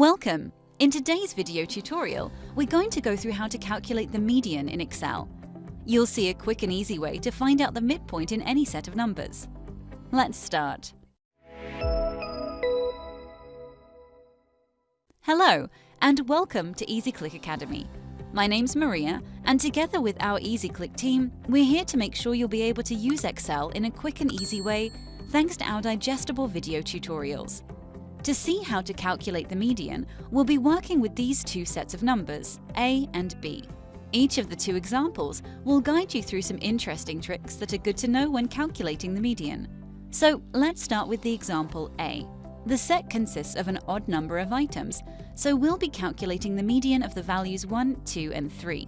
Welcome! In today's video tutorial, we're going to go through how to calculate the median in Excel. You'll see a quick and easy way to find out the midpoint in any set of numbers. Let's start. Hello, and welcome to EasyClick Academy. My name's Maria, and together with our EasyClick team, we're here to make sure you'll be able to use Excel in a quick and easy way thanks to our digestible video tutorials. To see how to calculate the median, we'll be working with these two sets of numbers, A and B. Each of the two examples will guide you through some interesting tricks that are good to know when calculating the median. So let's start with the example A. The set consists of an odd number of items, so we'll be calculating the median of the values 1, 2 and 3.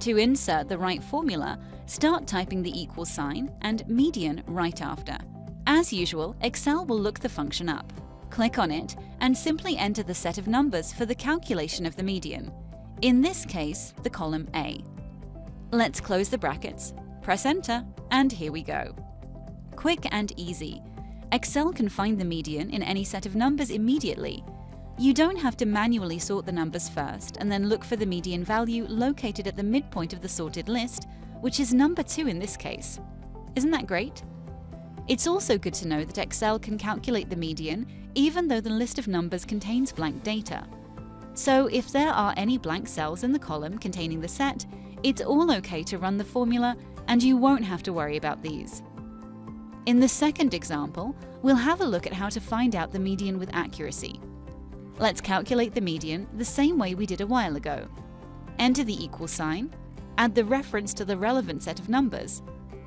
To insert the right formula, start typing the equal sign and median right after. As usual, Excel will look the function up. Click on it and simply enter the set of numbers for the calculation of the median. In this case, the column A. Let's close the brackets, press enter, and here we go. Quick and easy. Excel can find the median in any set of numbers immediately. You don't have to manually sort the numbers first and then look for the median value located at the midpoint of the sorted list, which is number 2 in this case. Isn't that great? It's also good to know that Excel can calculate the median even though the list of numbers contains blank data. So if there are any blank cells in the column containing the set, it's all okay to run the formula and you won't have to worry about these. In the second example, we'll have a look at how to find out the median with accuracy. Let's calculate the median the same way we did a while ago. Enter the equal sign, add the reference to the relevant set of numbers,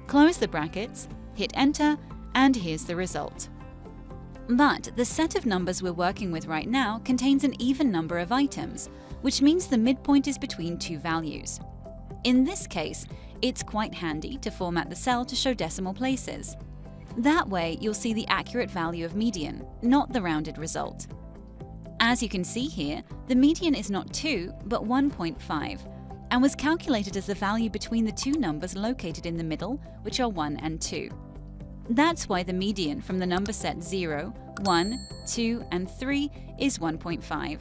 close the brackets, hit enter, and here's the result. But the set of numbers we're working with right now contains an even number of items, which means the midpoint is between two values. In this case, it's quite handy to format the cell to show decimal places. That way, you'll see the accurate value of median, not the rounded result. As you can see here, the median is not 2, but 1.5, and was calculated as the value between the two numbers located in the middle, which are 1 and 2. That's why the median from the number set 0, 1, 2 and 3 is 1.5.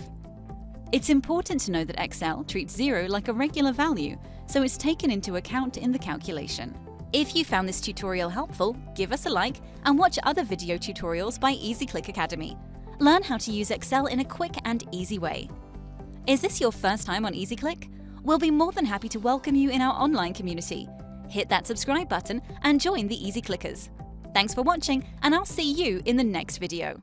It's important to know that Excel treats 0 like a regular value, so it's taken into account in the calculation. If you found this tutorial helpful, give us a like and watch other video tutorials by EasyClick Academy. Learn how to use Excel in a quick and easy way. Is this your first time on EasyClick? We'll be more than happy to welcome you in our online community. Hit that subscribe button and join the Easy Clickers. Thanks for watching, and I'll see you in the next video.